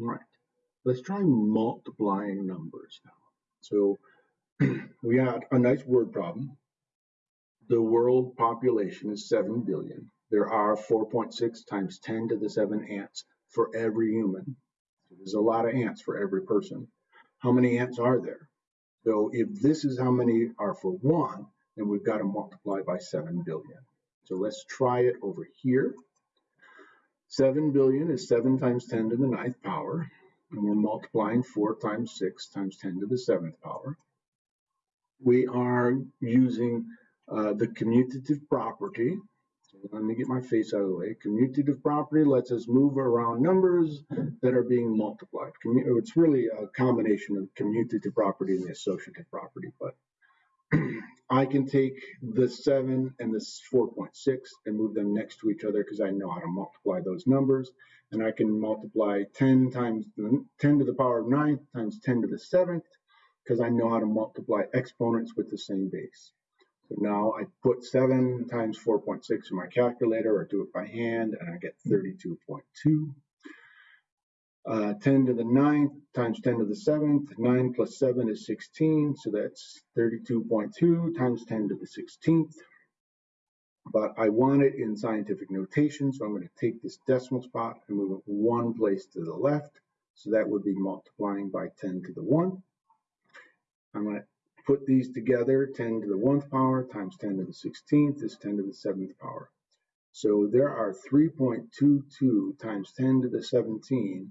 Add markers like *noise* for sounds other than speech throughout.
All right, let's try multiplying numbers now. So *clears throat* we got a nice word problem. The world population is 7 billion. There are 4.6 times 10 to the 7 ants for every human. So there's a lot of ants for every person. How many ants are there? So if this is how many are for one, then we've got to multiply by 7 billion. So let's try it over here. 7 billion is 7 times 10 to the ninth power, and we're multiplying 4 times 6 times 10 to the seventh power. We are using uh, the commutative property. So let me get my face out of the way. Commutative property lets us move around numbers that are being multiplied. It's really a combination of commutative property and the associative property, but I can take the 7 and this 4.6 and move them next to each other because I know how to multiply those numbers. And I can multiply 10 times 10 to the power of 9 times 10 to the 7th because I know how to multiply exponents with the same base. So now I put 7 times 4.6 in my calculator or do it by hand and I get 32.2. Uh, 10 to the 9th times 10 to the 7th. 9 plus 7 is 16, so that's 32.2 times 10 to the 16th. But I want it in scientific notation, so I'm going to take this decimal spot and move it one place to the left. So that would be multiplying by 10 to the 1. I'm going to put these together, 10 to the 1th power times 10 to the 16th is 10 to the 7th power. So there are 3.22 times 10 to the 17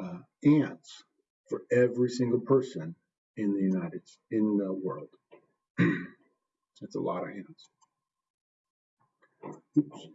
uh, ants for every single person in the United in the world. *clears throat* That's a lot of ants. Oops.